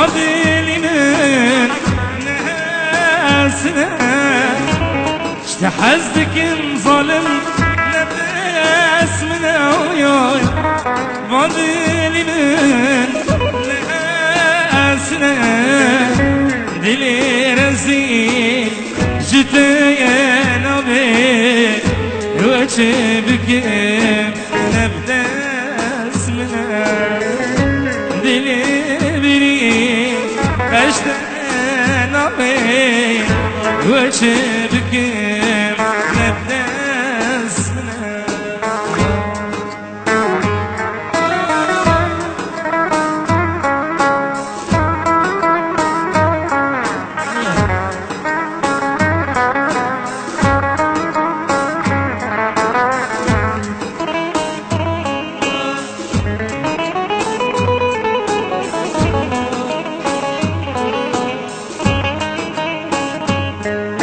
Vur dilinin nesine İşte hazdikin zalim nefesmine oy? Vur dilinin nesine Dili rezil جتين أبي وجبك نبدأ اسمنا me, where again.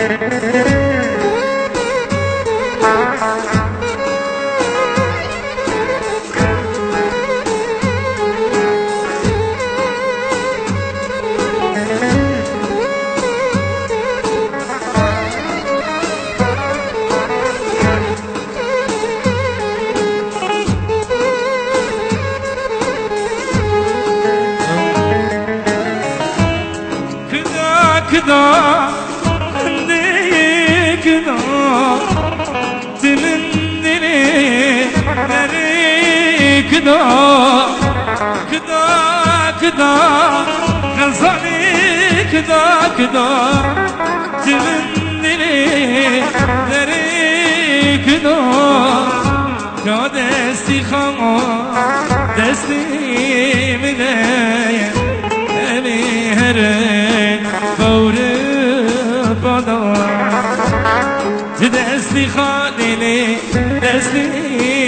kıda kıda. Dimin dili beri kıda Kıda kıda. Gazali kıda kıda. Dimin dili beri kıda. Ya desti khama desti mine. Emi heri nesli hanini, nesli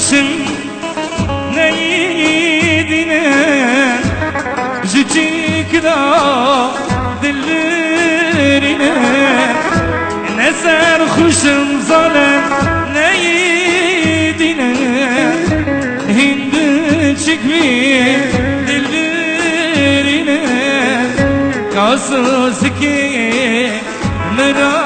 sarhoşum ne yedine Cicik da dillerine. Ne sarhoşum zalim ne yedine Hindi çıkmış dillerine. Kasız ki merak